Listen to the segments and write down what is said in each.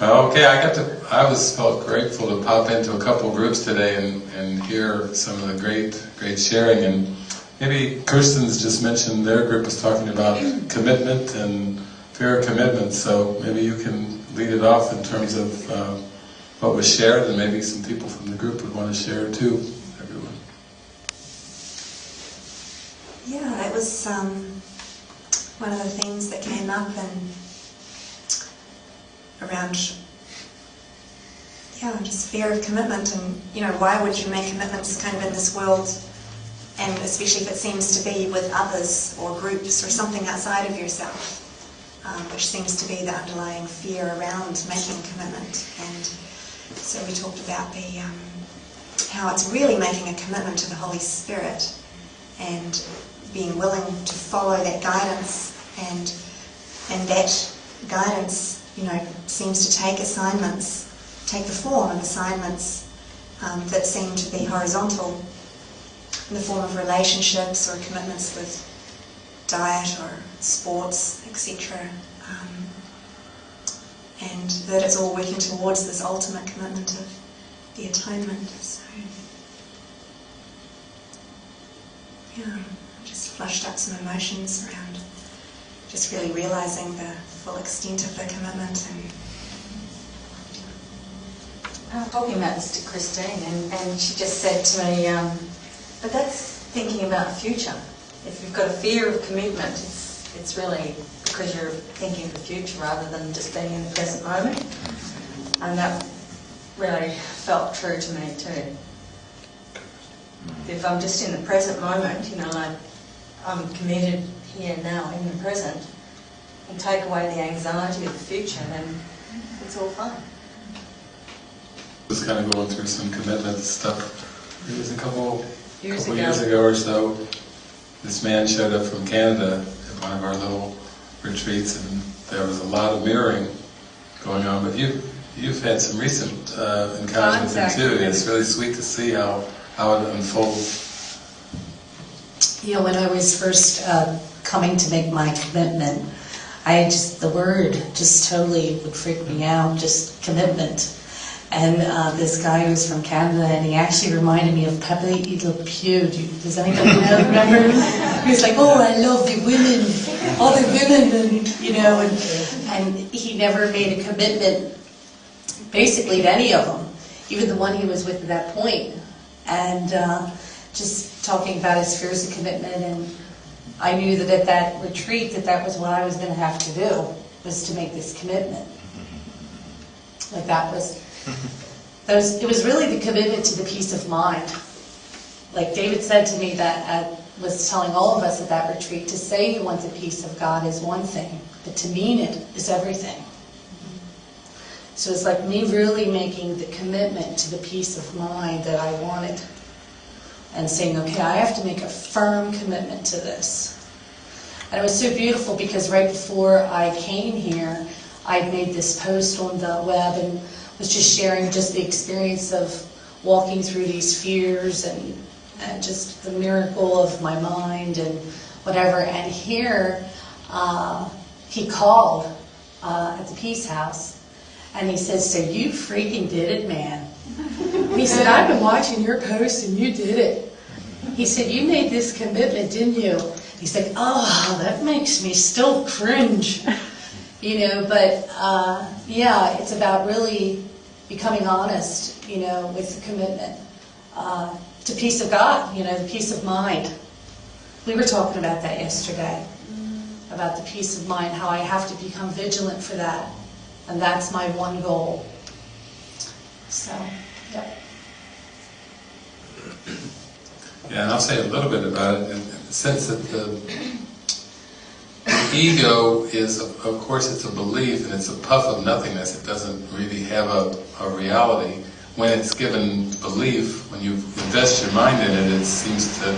Well, okay, I got to, I was felt grateful to pop into a couple groups today and, and hear some of the great, great sharing. And maybe Kirsten's just mentioned their group was talking about commitment and fear of commitment. So maybe you can lead it off in terms of uh, what was shared, and maybe some people from the group would want to share too. Everyone. Yeah, it was um, one of the things that came up and around yeah, just fear of commitment and you know, why would you make commitments kind of in this world and especially if it seems to be with others or groups or something outside of yourself, um, which seems to be the underlying fear around making commitment. And so we talked about the um, how it's really making a commitment to the Holy Spirit and being willing to follow that guidance and and that guidance you know, seems to take assignments, take the form of assignments um, that seem to be horizontal in the form of relationships or commitments with diet or sports, etc. Um, and that it's all working towards this ultimate commitment of the atonement. So, yeah, just flushed up some emotions around just really realizing the full extent of the commitment and I was talking about this to Christine, and, and she just said to me, um, but that's thinking about the future. If you've got a fear of commitment, it's, it's really because you're thinking of the future rather than just being in the present moment. And that really felt true to me too. If I'm just in the present moment, you know, I'm committed here now in the present, and take away the anxiety of the future, then it's all fine was kind of going through some commitment stuff. It was a couple years, couple ago. years ago or so. This man showed up from Canada at one of our little retreats, and there was a lot of mirroring going on. But you, you've had some recent uh, encounters with him too. It's really sweet to see how how it unfolds. You know, when I was first uh, coming to make my commitment, I just the word just totally would freak me out. Just commitment and uh, this guy was from Canada, and he actually reminded me of Pepe Le Pew. Do you, does anybody know, remember? He was like, oh, I love the women, all the women, and, you know, and, and he never made a commitment, basically, to any of them, even the one he was with at that point. And uh, just talking about his fears of commitment, and I knew that at that retreat that that was what I was going to have to do, was to make this commitment. Like that was was, it was really the commitment to the peace of mind. Like David said to me that uh, was telling all of us at that retreat, to say you want the peace of God is one thing, but to mean it is everything. So it's like me really making the commitment to the peace of mind that I wanted and saying, okay, I have to make a firm commitment to this. And it was so beautiful because right before I came here, I'd made this post on the web and was just sharing just the experience of walking through these fears and, and just the miracle of my mind and whatever. And here, uh, he called uh, at the Peace House and he said, So you freaking did it, man. he said, I've been watching your posts and you did it. He said, You made this commitment, didn't you? He said, Oh, that makes me still cringe you know, but uh, yeah, it's about really becoming honest, you know, with the commitment uh, to peace of God, you know, the peace of mind. We were talking about that yesterday, about the peace of mind, how I have to become vigilant for that. And that's my one goal. So, yeah. Yeah, and I'll say a little bit about it in the sense that the ego is, of course, it's a belief and it's a puff of nothingness. It doesn't really have a, a reality. When it's given belief, when you invest your mind in it, it seems to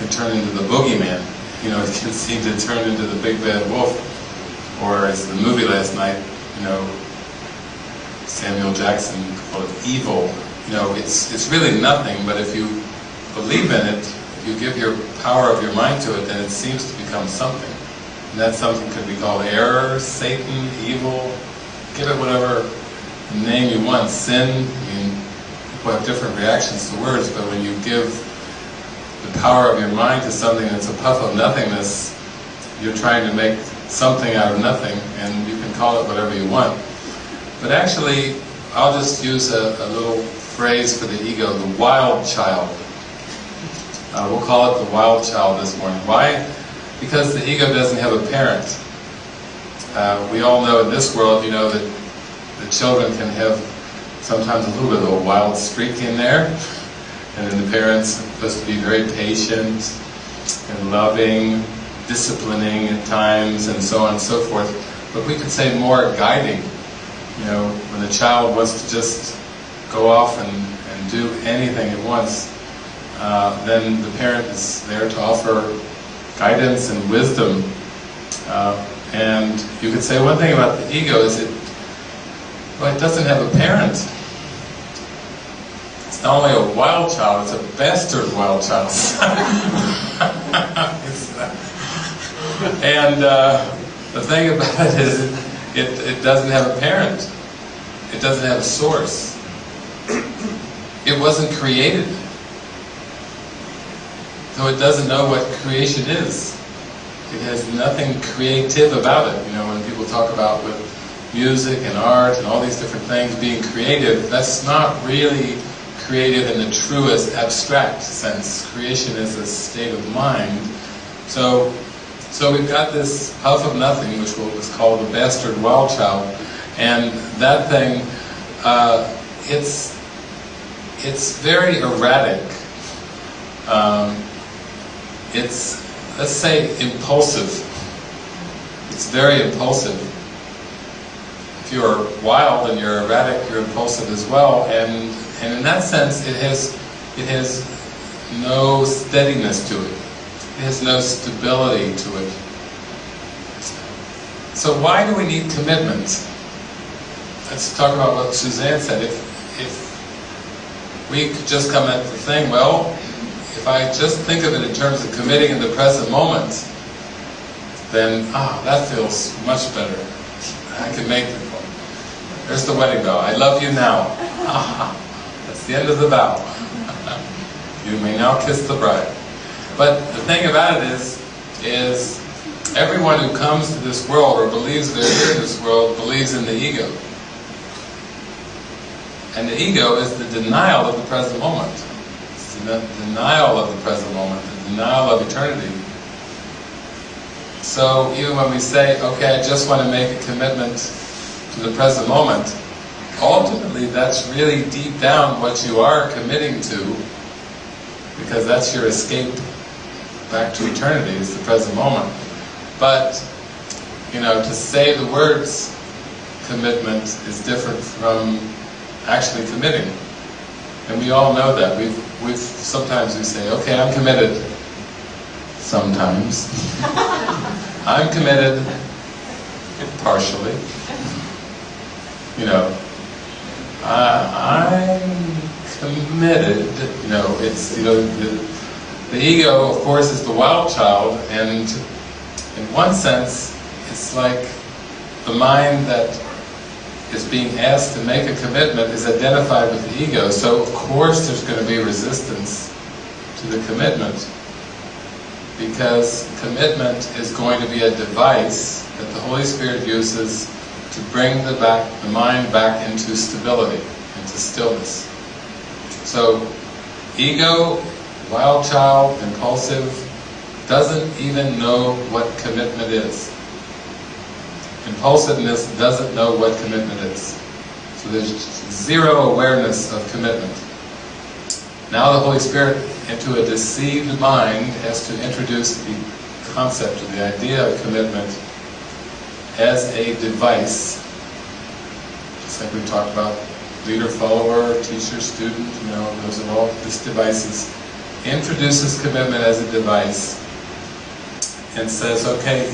can turn into the boogeyman. You know, it can seem to turn into the big bad wolf. Or as the movie last night, you know, Samuel Jackson called it evil. You know, it's it's really nothing, but if you believe in it, if you give your power of your mind to it, then it seems to become something. And that something could be called error, Satan, evil, give it whatever name you want, sin, I mean, people have different reactions to words, but when you give the power of your mind to something that's a puff of nothingness, you're trying to make something out of nothing, and you can call it whatever you want. But actually, I'll just use a, a little phrase for the ego, the wild child. Uh, we'll call it the wild child this morning. Why? Because the ego doesn't have a parent. Uh, we all know in this world, you know, that the children can have sometimes a little bit of a wild streak in there, and then the parents are supposed to be very patient and loving, disciplining at times, and so on and so forth. But we could say more guiding. You know, when the child wants to just go off and, and do anything at once, uh, then the parent is there to offer guidance and wisdom. Uh, and you could say one thing about the ego is it, well, it doesn't have a parent. It's not only a wild child, it's a bastard wild child. And uh, the thing about it is, it, it doesn't have a parent. It doesn't have a source. It wasn't created. So it doesn't know what creation is. It has nothing creative about it. You know, when people talk about with music and art and all these different things being creative, that's not really creative in the truest abstract sense. Creation is a state of mind. So, so we've got this puff of nothing, which was called the bastard wild child, and that thing, uh, it's it's very erratic. Um, it's let's say impulsive. It's very impulsive. If you're wild and you're erratic, you're impulsive as well, and and in that sense, it has it has no steadiness to it. Has no stability to it. So why do we need commitments? Let's talk about what Suzanne said. If if we could just come at the thing, well, if I just think of it in terms of committing in the present moment, then, ah, that feels much better. I can make it. There's the wedding vow. I love you now. Ah, that's the end of the vow. you may now kiss the bride. But the thing about it is, is everyone who comes to this world or believes they're here in this world believes in the ego. And the ego is the denial of the present moment. It's the denial of the present moment, the denial of eternity. So even when we say, okay, I just want to make a commitment to the present moment, ultimately that's really deep down what you are committing to, because that's your escape back to eternity, is the present moment. But, you know, to say the words commitment is different from actually committing. And we all know that. We've, we've, sometimes we say, okay, I'm committed. Sometimes. I'm committed, partially. You know, uh, I'm committed, you know, it's, you know, the, the ego, of course, is the wild child, and in one sense, it's like the mind that is being asked to make a commitment is identified with the ego, so of course there's going to be resistance to the commitment. Because commitment is going to be a device that the Holy Spirit uses to bring the, back, the mind back into stability, into stillness. So, ego, wild child, impulsive, doesn't even know what commitment is. Impulsiveness doesn't know what commitment is. So there's zero awareness of commitment. Now the Holy Spirit, into a deceived mind, has to introduce the concept, the idea of commitment as a device. Just like we talked about leader, follower, teacher, student, you know, those are all just devices. Introduces commitment as a device and says, okay,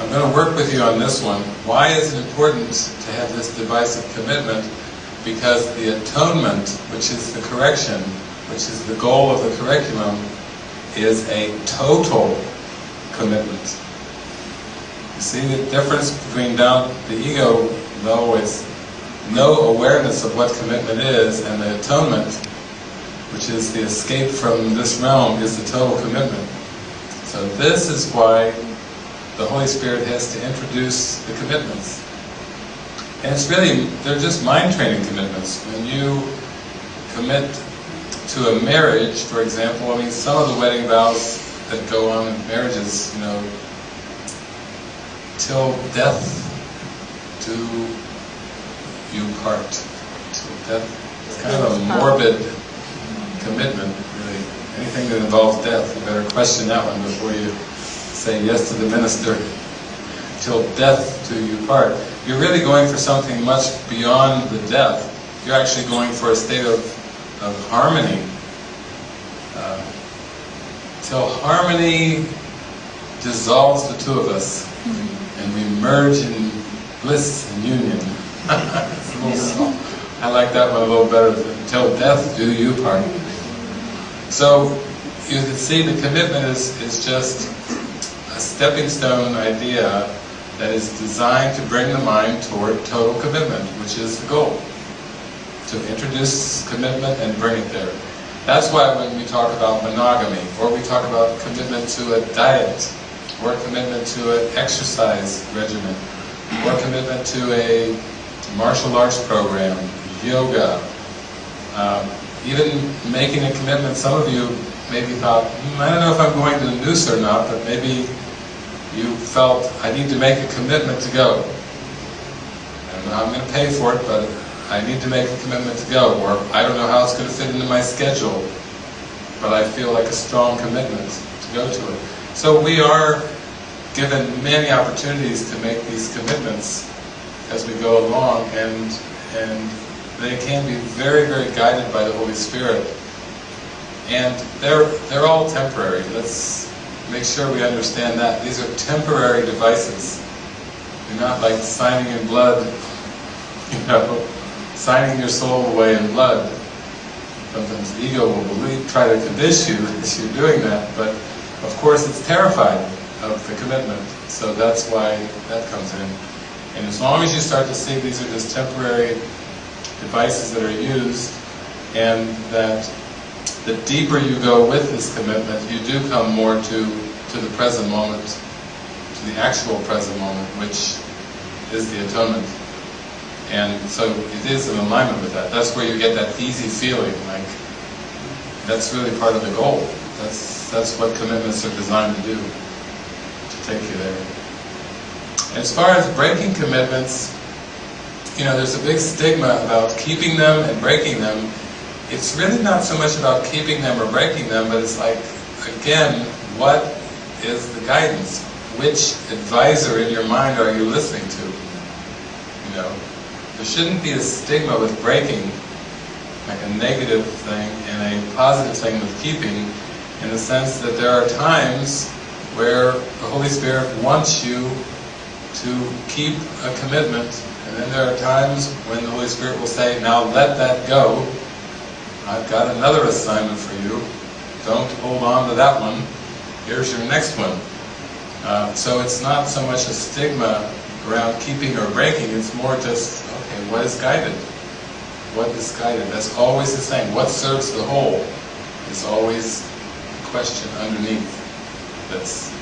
I'm going to work with you on this one. Why is it important to have this device of commitment? Because the atonement, which is the correction, which is the goal of the curriculum, is a total commitment. You see the difference between down the ego, though, is no awareness of what commitment is, and the atonement, which is the escape from this realm, is the total commitment. So this is why the Holy Spirit has to introduce the commitments. And it's really, they're just mind training commitments. When you commit to a marriage, for example, I mean, some of the wedding vows that go on in marriages, you know, till death do you part. Till death. It's kind of a morbid commitment, really. Anything that involves death, you better question that one before you say yes to the minister. Till death do you part. You're really going for something much beyond the death. You're actually going for a state of, of harmony. Uh, till harmony dissolves the two of us and we merge in bliss and union. I like that one a little better. Till death do you part. So you can see the commitment is, is just a stepping stone idea that is designed to bring the mind toward total commitment, which is the goal. To introduce commitment and bring it there. That's why when we talk about monogamy, or we talk about commitment to a diet, or commitment to an exercise regimen, or commitment to a martial arts program, yoga, um, even making a commitment, some of you maybe thought, hmm, I don't know if I'm going to the noose or not, but maybe you felt, I need to make a commitment to go. And I'm going to pay for it, but I need to make a commitment to go, or I don't know how it's going to fit into my schedule, but I feel like a strong commitment to go to it. So we are given many opportunities to make these commitments as we go along, and and they can be very, very guided by the Holy Spirit. And they're they're all temporary. Let's make sure we understand that. These are temporary devices. They're not like signing in blood, you know, signing your soul away in blood. Sometimes the ego will believe, try to convince you that you're doing that, but of course it's terrified of the commitment. So that's why that comes in. And as long as you start to see these are just temporary devices that are used, and that the deeper you go with this commitment, you do come more to, to the present moment, to the actual present moment, which is the atonement. And so it is in alignment with that. That's where you get that easy feeling, like that's really part of the goal. That's that's what commitments are designed to do, to take you there. As far as breaking commitments, you know, there's a big stigma about keeping them and breaking them. It's really not so much about keeping them or breaking them, but it's like, again, what is the guidance? Which advisor in your mind are you listening to? You know, there shouldn't be a stigma with breaking, like a negative thing, and a positive thing with keeping, in the sense that there are times where the Holy Spirit wants you to keep a commitment, then there are times when the Holy Spirit will say, now let that go. I've got another assignment for you. Don't hold on to that one. Here's your next one. Uh, so it's not so much a stigma around keeping or breaking, it's more just, okay, what is guided? What is guided? That's always the same. What serves the whole is always the question underneath. That's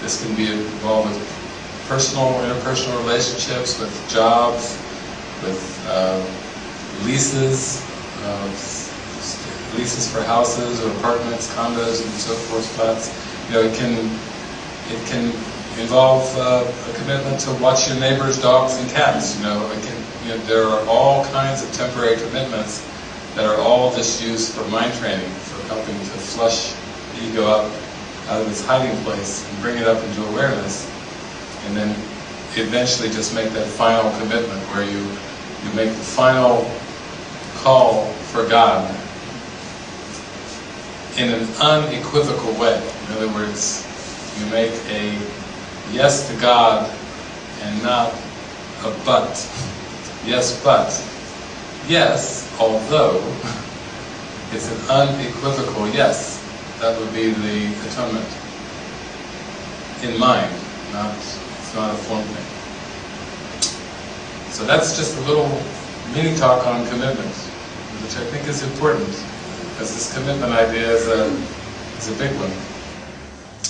This can be involved with personal, or interpersonal relationships, with jobs, with uh, leases, uh, leases for houses or apartments, condos, and so forth, flats. You know, it can it can involve uh, a commitment to watch your neighbor's dogs and cats. You know, it can, you know, there are all kinds of temporary commitments that are all just used for mind training, for helping to flush the ego up out of its hiding place and bring it up into awareness, and then eventually just make that final commitment where you you make the final call for God in an unequivocal way. In other words, you make a yes to God and not a but. Yes, but. Yes, although it's an unequivocal yes. That would be the atonement. In mind, not it's not a form thing. So that's just a little mini talk on commitment, which I think is important, because this commitment idea is a, is a big one.